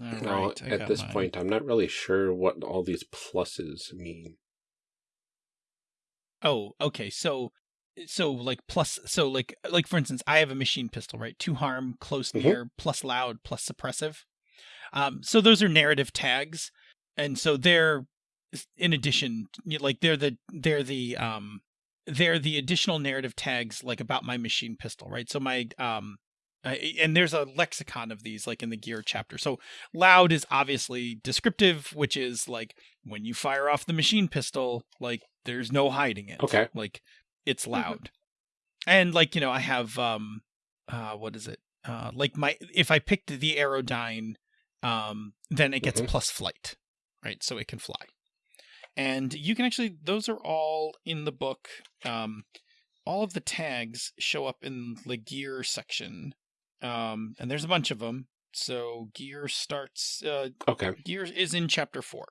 All now, right, at this mine. point, I'm not really sure what all these pluses mean. Oh, okay. So so like plus so like like for instance, I have a machine pistol, right? Two harm, close Mhm. near, plus loud, plus suppressive. Um so those are narrative tags. And so they're in addition like they're the they're the um they're the additional narrative tags like about my machine pistol, right? So my um I- and there's a lexicon of these like in the gear chapter. So loud is obviously descriptive, which is like when you fire off the machine pistol, like there's no hiding it. Okay. Like it's loud. And like, you know, I have um uh what is it? Uh like my if I picked the Aerodyne, um, then it gets Mhm. plus flight. Right? So it can fly. And you can actually those are all in the book. Um all of the tags show up in the gear section. Um and there's a bunch of them. So gear starts uh Okay. gear is in chapter 4.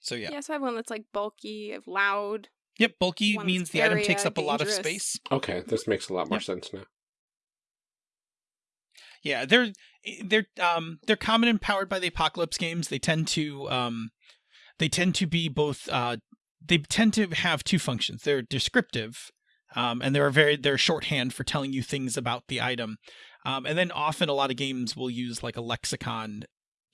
So yeah. Yeah, so I have one that's like bulky, loud. Yep, bulky One's means the item takes up a lot of space. Okay. This makes a lot more Yep. sense now. Yeah, they're they're um they're common and powered by the apocalypse games. They tend to um they tend to be both uh they tend to have two functions. They're descriptive, um, and they're very they're shorthand for telling you things about the item. Um, and then often a lot of games will use like a lexicon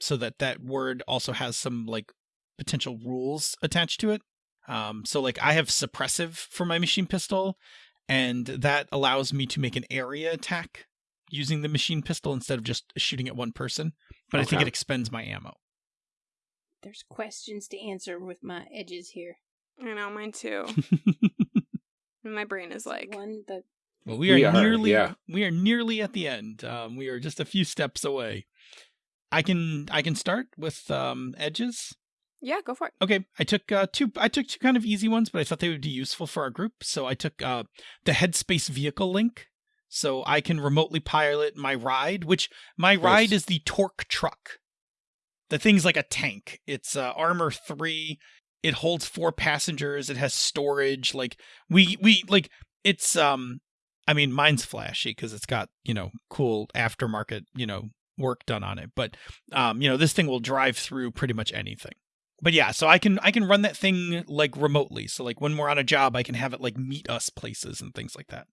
so that that word also has some like potential rules attached to it. Um, so like I have suppressive for my machine pistol, and that allows me to make an area attack using the machine pistol instead of just shooting at one person. But I think it expends my ammo. There's questions to answer with my edges here. I know, mine too. and my brain is like, one that well, we are, We are, nearly yeah. we are nearly at the end. Um, we are just a few steps away. I can I can start with um, edges. yeah, go for it. Okay, I took uh, two. I took two kind of easy ones, but I thought they would be useful for our group. So I took uh, the Headspace vehicle link, so I can remotely pilot my ride. Which my ride is the Torque truck. The thing's like a tank. It's uh, armor three. It holds four passengers. It has storage. Like we we like it's um. I mean, mine's flashy because it's got you know cool aftermarket you know work done on it. But um, you know, this thing will drive through pretty much anything. but yeah, so I can I can run that thing like remotely. So like when we're on a job, I can have it like meet us places and things like that.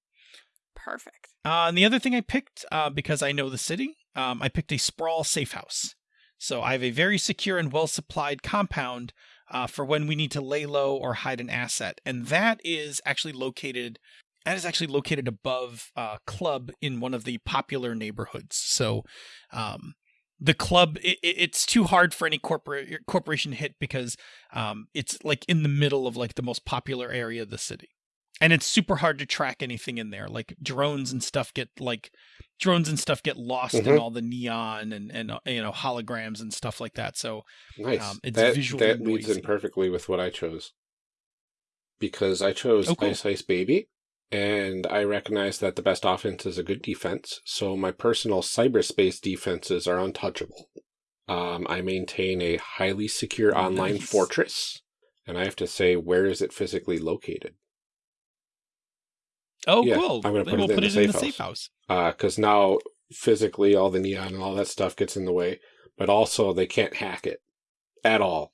Perfect. Uh, and the other thing I picked uh, because I know the city, um, I picked a sprawl safe house. So I have a very secure and well supplied compound uh, for when we need to lay low or hide an asset, and that is actually located. That is actually located above uh, club in one of the popular neighborhoods. So, um, the club it, it's too hard for any corporate corporation to hit because um, it's like in the middle of like the most popular area of the city and it's super hard to track anything in there like drones and stuff get like drones and stuff get lost Mhm. in all the neon and and uh, you know holograms and stuff like that so Nice. Um, it's that visually that leads in perfectly with what I chose. Because I chose Oh, cool. Ice Ice Baby, and I recognize that the best offense is a good defense, so my personal cyberspace defenses are untouchable. Um, I maintain a highly secure online Nice. fortress, and I have to say, where is it physically located? Oh Yeah, cool I'm gonna put we'll it in put the it in the safe safe house Because Uh, now physically all the neon and all that stuff gets in the way, but also they can't hack it at all.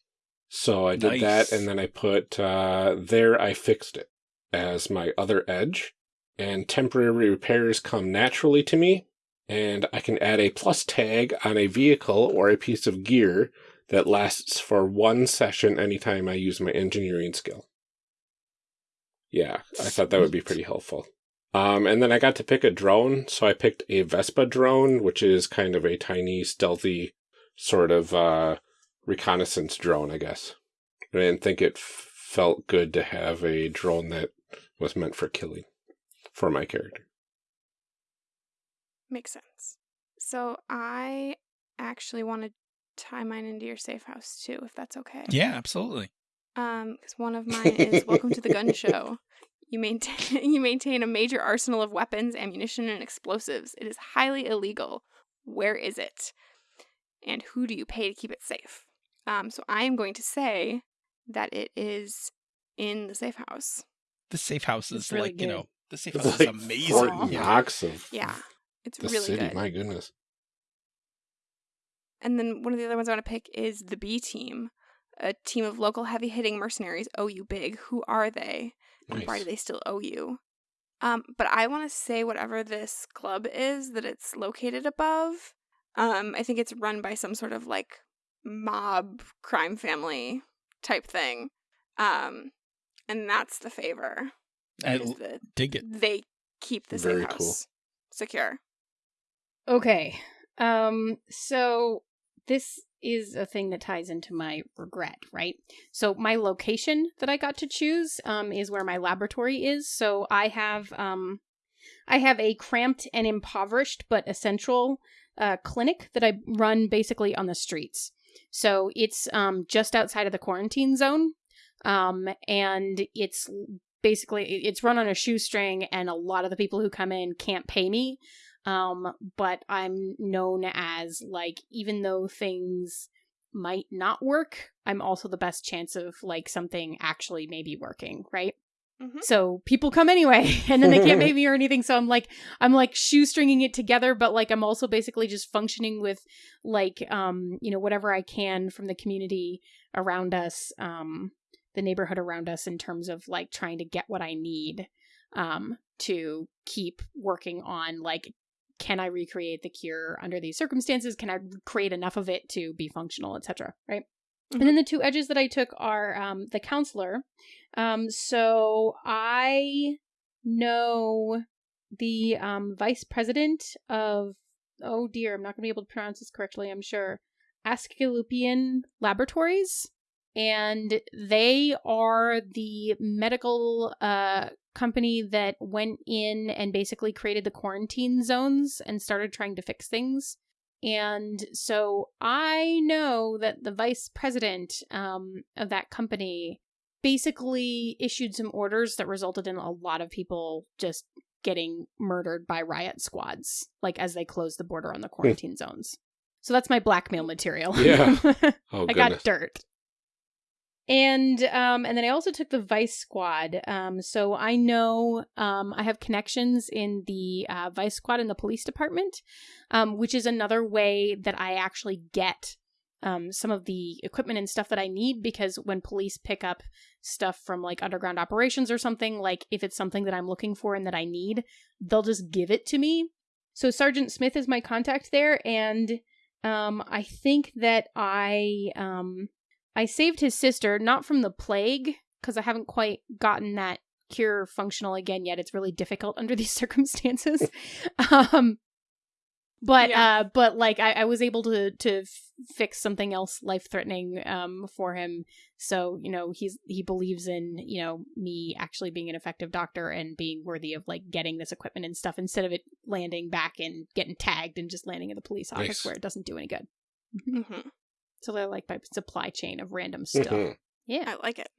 So I did Nice. that, and then I put uh, there. I fixed it as my other edge, and temporary repairs come naturally to me, and I can add a plus tag on a vehicle or a piece of gear that lasts for one session anytime I use my engineering skill. Yeah, I thought that would be pretty helpful. Um, and then I got to pick a drone, so I picked a Vespa drone, which is kind of a tiny, stealthy sort of uh, reconnaissance drone, I guess. I didn't think it f- felt good to have a drone that was meant for killing for my character. Makes sense. So I actually want to tie mine into your safe house too, if that's okay. yeah absolutely Um, because one of mine is Welcome to the Gun Show. You maintain you maintain a major arsenal of weapons, ammunition, and explosives. It is highly illegal. Where is it? And who do you pay to keep it safe? Um, so I am going to say that it is in the safe house. the safe house It's is really like you know the safe It's house like is amazing Fort yeah. Knox of Yeah, it's the really city. good. My goodness. And then one of the other ones I want to pick is the B team, a team of local heavy hitting mercenaries. Owe you big. Who are they? And Why do they still owe you? Um, but I want to say whatever this club is that it's located above. Um, I think it's run by some sort of like mob crime family type thing. Um, and that's the favor. I is l- that dig it they keep the Very safe house cool. secure. Okay. Um so this is a thing that ties into my regret, right? So my location that I got to choose um is where my laboratory is. So I have um I have a cramped and impoverished but essential uh clinic that I run basically on the streets. So it's um just outside of the quarantine zone. Um and it's basically it's run on a shoestring and a lot of the people who come in can't pay me um but i'm known as like even though things might not work i'm also the best chance of like something actually maybe working right Mhm. so people come anyway and then they can't pay me or anything so i'm like i'm like shoestringing it together but like i'm also basically just functioning with like um you know whatever i can from the community around us um the neighborhood around us in terms of like trying to get what i need um to keep working on like can i recreate the cure under these circumstances? Can i create enough of it to be functional etc right? And then the two edges that i took are um the counselor. Um so i know the um vice president of oh dear i'm not going to be able to pronounce this correctly i'm sure asclepian laboratories. And they are the medical uh company that went in and basically created the quarantine zones and started trying to fix things and so i know that the vice president um of that company basically issued some orders that resulted in a lot of people just getting murdered by riot squads like as they closed the border on the quarantine zones so that's my blackmail material Yeah. Oh, I goodness. got dirt. And um and then I also took the Vice Squad. Um so I know um I have connections in the uh, Vice Squad in the police department, um which is another way that I actually get um, some of the equipment and stuff that I need because when police pick up stuff from like underground operations or something, like if it's something that I'm looking for and that I need, they'll just give it to me. So Sergeant Smith is my contact there, and um, I think that I I saved his sister not from the plague because I haven't quite gotten that cure functional again yet. It's really difficult under these circumstances. um, but Yeah. uh but like I, I was able to to f- fix something else life threatening um for him so you know he's he believes in you know me actually being an effective doctor and being worthy of like getting this equipment and stuff instead of it landing back and getting tagged and just landing in the police office Nice. where it doesn't do any good hmm so they're like my supply chain of random stuff Mhm. yeah I like it.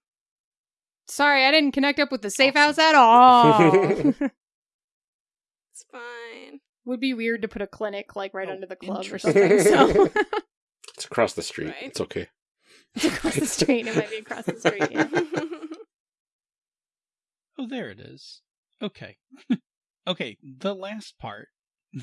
sorry i didn't connect up with the safe Awesome. house at all It's fine. would be weird to put a clinic like right Oh, under the club or something so It's across the street. Right. It's okay. it's across the street it might be across the street yeah. Oh, there it is. Okay. okay, the last part,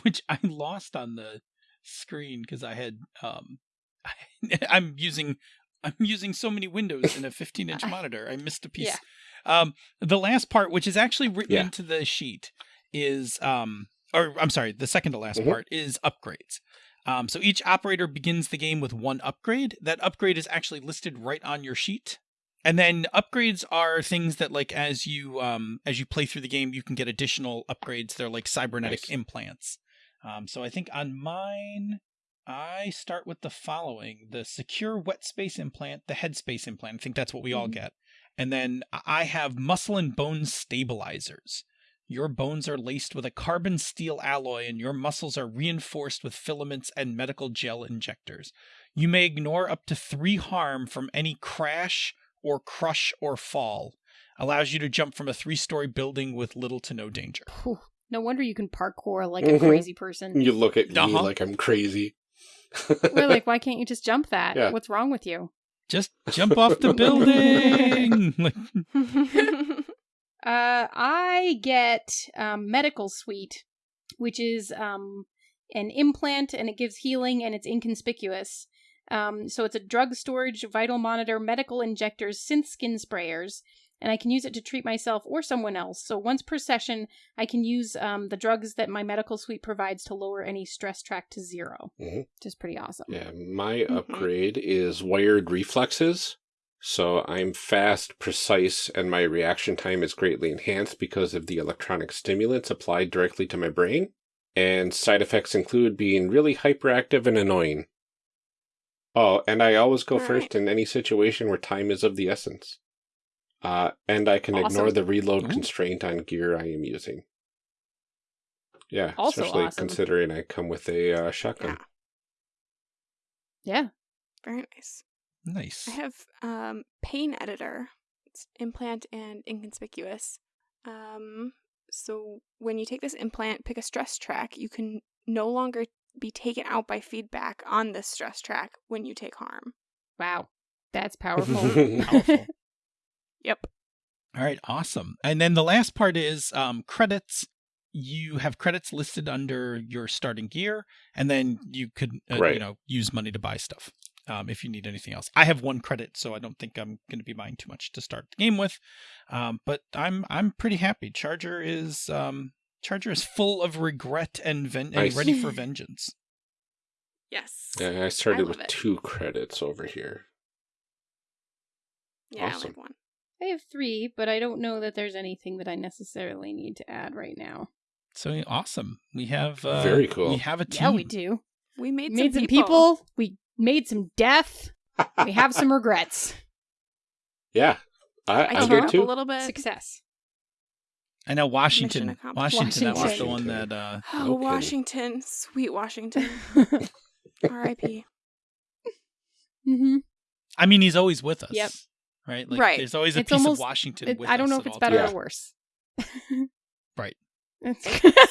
which I lost on the screen because I had um I'm using I'm using so many windows in a 15 inch monitor. I missed a piece. Yeah. Um the last part, which is actually written Yeah. into the sheet, is um or I'm sorry, the second to last Mhm. part is upgrades. Um, so each operator begins the game with one upgrade. That upgrade is actually listed right on your sheet. And then upgrades are things that like as you um as you play through the game you can get additional upgrades. They're like cybernetic Nice. implants. Um so I think on mine I start with the following: the secure wet space implant, the headspace implant. I think that's what we all Mhm. get. And then I have muscle and bone stabilizers. Your bones are laced with a carbon steel alloy, and your muscles are reinforced with filaments and medical gel injectors. You may ignore up to three harm from any crash or crush or fall. Allows you to jump from a three story building with little to no danger. No wonder you can parkour like a Mhm. crazy person. You look at me Uh-huh. like I'm crazy. We're like, why can't you just jump that? Yeah. What's wrong with you? Just jump off the building! Like, Uh, I get um, medical suite, which is um, an implant and it gives healing and it's inconspicuous. Um, so it's a drug storage, vital monitor, medical injectors, synth skin sprayers, and I can use it to treat myself or someone else. So once per session, I can use um, the drugs that my medical suite provides to lower any stress track to 0 Mhm. which is pretty awesome. yeah, my Mhm. upgrade is wired reflexes. So I'm fast, precise, and my reaction time is greatly enhanced because of the electronic stimulants applied directly to my brain. And side effects include being really hyperactive and annoying. Oh, and I always go All first in any situation where time is of the essence. Uh, and I can ignore the reload Ooh. constraint on gear I am using. Yeah, Also especially awesome. considering I come with a uh, shotgun. Yeah. Yeah. Very nice. nice. I have um, pain editor. It's implant and inconspicuous. Um, so when you take this implant, pick a stress track. You can no longer be taken out by feedback on this stress track when you take harm. Wow. That's powerful. Powerful. Yep. All right, awesome. And then the last part is um, credits. You have credits listed under your starting gear, and then you could, uh, you know, use money to buy stuff um, if you need anything else. I have one credit, so I don't think I'm going to be buying too much to start the game with. Um, but I'm I'm pretty happy. Charger is um, Charger is full of regret and, ven- and ready for vengeance. Yes. Yeah, I started love with it. two credits over here. Yeah, I Awesome. like one. I have three, but I don't know that there's anything that I necessarily need to add right now. So awesome. We have uh, Very cool. We have a team. Yeah, we do. We made, We made some some people. people. We made some death. We have some regrets. Yeah, I, I I teared did too. a little bit. Success. I know Washington. accomplished. Washington. That was the one that. Uh, Oh, Okay. Washington. Sweet Washington. R.I.P. hmm I mean, he's always with us. Yep. Right. Like, Right. There's always a It's piece almost- of Washington. It, with I don't us know if it's better times. Yeah. or worse. Right.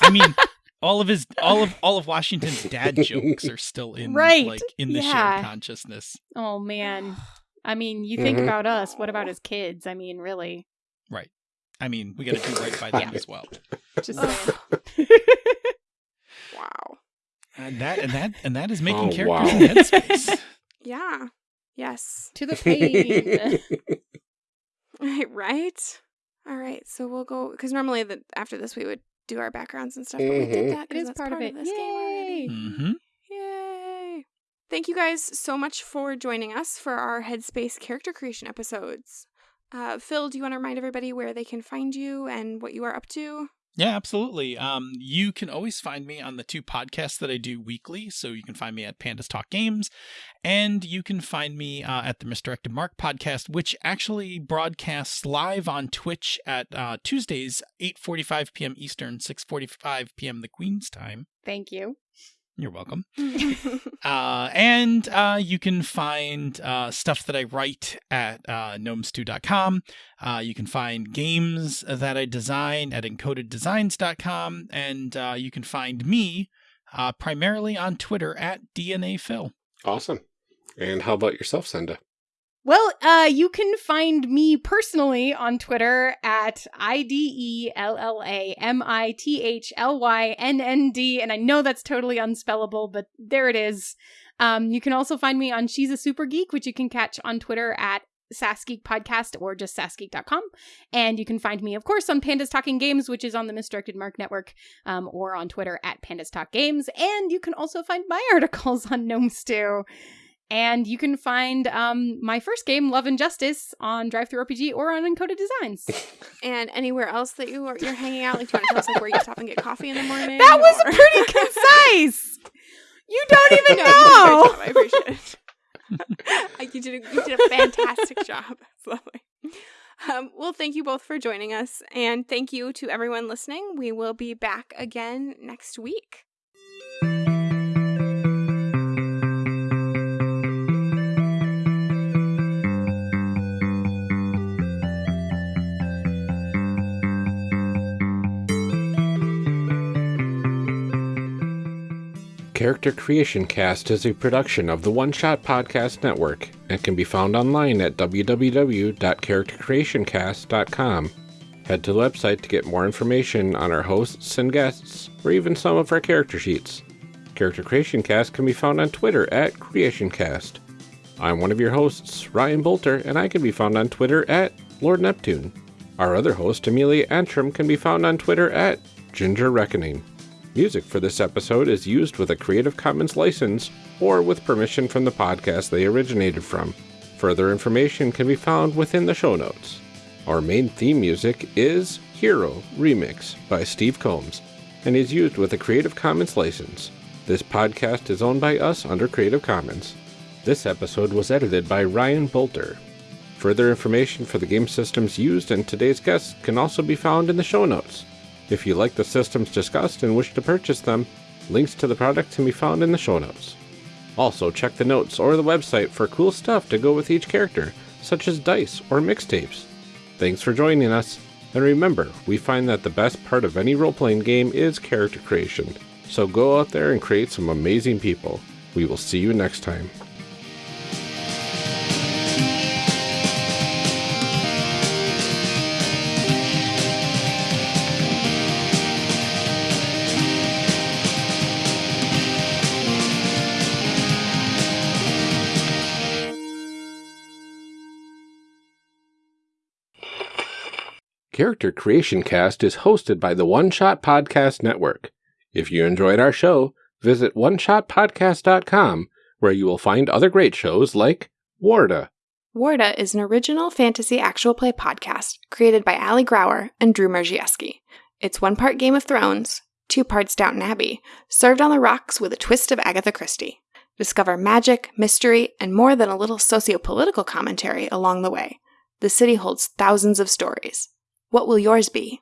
I mean, all of his, all of, all of Washington's dad jokes are still in, Right, like, in the yeah. shared consciousness. oh man. I mean, you think Mhm. about us. What about his kids? I mean, really. Right. I mean, we got to do right by them Yeah. as well. Just saying. wow. And that, and that, and that is making Oh, characters wow. in Headspace. Yeah. Yes. To the pain. Right, right? All right. So we'll go because normally the, after this we would do our backgrounds and stuff, but we did that it 'cause is that's part, of it. this game already. Yay! Mm-hmm. Yay! Thank you guys so much for joining us for our Headspace character creation episodes. Uh, Phil, do you want to remind everybody where they can find you and what you are up to? Yeah, absolutely. Um, you can always find me on the two podcasts that I do weekly. So you can find me at Pandas Talk Games, and you can find me uh, at the Misdirected Mark podcast, which actually broadcasts live on Twitch at uh, Tuesdays, 8:45 p.m. Eastern, 6:45 p.m. the Queen's time. Thank you. You're welcome. Uh, and uh, you can find uh, stuff that I write at uh, gnomestew.com. Uh, you can find games that I design at encodeddesigns.com. And uh, you can find me uh, primarily on Twitter at DNA Phil. Awesome. And how about yourself, Senda? Well, uh, you can find me personally on Twitter at I D E L L A M I T H L Y N N D, and I know that's totally unspellable, but there it is. Um, you can also find me on She's a Super Geek, which you can catch on Twitter at SassGeek Podcast or just sassgeek.com. And you can find me, of course, on Pandas Talking Games, which is on the Misdirected Mark Network, um, or on Twitter at Pandas Talk Games. And you can also find my articles on Gnome Stew. And you can find um, my first game, Love and Justice, on DriveThruRPG or on Encoded Designs. and anywhere else that you are you're hanging out, like do you want to tell us like where you stop and get coffee in the morning? that was or- pretty concise. You don't even No, you did a great know. job. I appreciate it. You did a, you did a fantastic job. It's lovely. Um, well, thank you both for joining us, and thank you to everyone listening. We will be back again next week. Character Creation Cast is a production of the One Shot Podcast Network and can be found online at www.charactercreationcast.com. Head to the website to get more information on our hosts and guests, or even some of our character sheets. Character Creation Cast can be found on Twitter at CreationCast. I'm one of your hosts, Ryan Boelter, and I can be found on Twitter at Lord Neptune. Our other host, Amelia Antrim, can be found on Twitter at Ginger Reckoning. Music for this episode is used with a Creative Commons license or with permission from the podcast they originated from. Further information can be found within the show notes. Our main theme music is Hero Remix by Steve Combs and is used with a Creative Commons license. This podcast is owned by us under Creative Commons. This episode was edited by Ryan Boelter. Further information for the game systems used and today's guests can also be found in the show notes. If you like the systems discussed and wish to purchase them, links to the product can be found in the show notes. Also, check the notes or the website for cool stuff to go with each character, such as dice or mixtapes. Thanks for joining us, and remember, we find that the best part of any role playing game is character creation. So go out there and create some amazing people. We will see you next time. Character Creation Cast is hosted by the One Shot Podcast Network. If you enjoyed our show, visit oneshotpodcast.com where you will find other great shows like Warda, Warda is an original fantasy actual play podcast created by Ali Grauer and Drew Merzieski. It's one part Game of Thrones, two parts Downton Abbey, served on the rocks with a twist of Agatha Christie. Discover magic, mystery, and more than a little socio-political commentary along the way. The city holds thousands of stories. What will yours be?